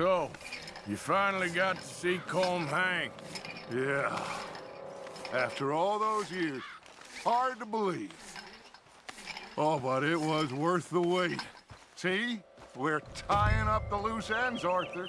So, you finally got to see Colm Hank. Yeah. After all those years, hard to believe. Oh, but it was worth the wait. See? We're tying up the loose ends, Arthur.